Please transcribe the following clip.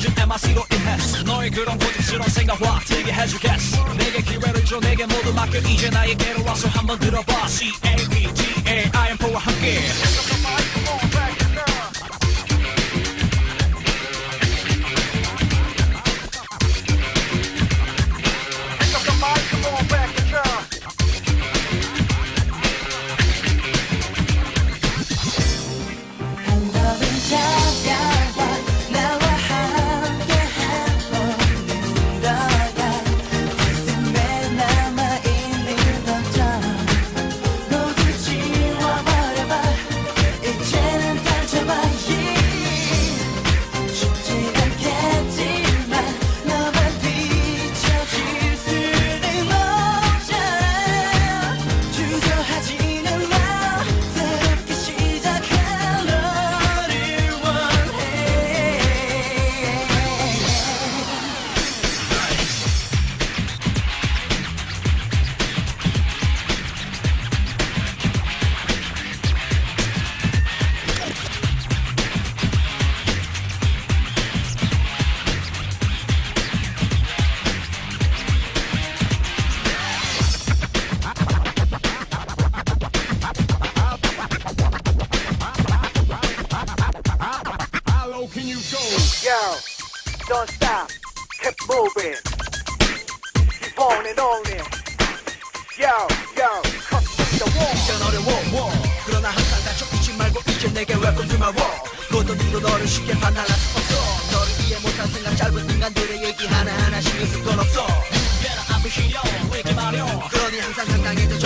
가진 MRC로 인했어 너의 그런 고집스러운 생각과 들게 해주겠어. 내게 기회를 줘. 내게 모두 맡겨. 이제 나에게로 와서 한번 들어봐. C-A-P-T-A-I-M4와 함께 don't stop, keep moving. Keep on and on it. Yo, yo, cut the wall. 이젠 어려워. 그러나 항상 다쳐 잊지 말고 이제 내게 welcome to my world. 그것도 누구도 너를 쉽게 판단할 수 없어. 너를 이해 못한 생각 짧은 인간들의 얘기 하나하나 신경 쓸건 없어. Better 앞을 시려 왜 이렇게 마려 그러니 항상 당당해져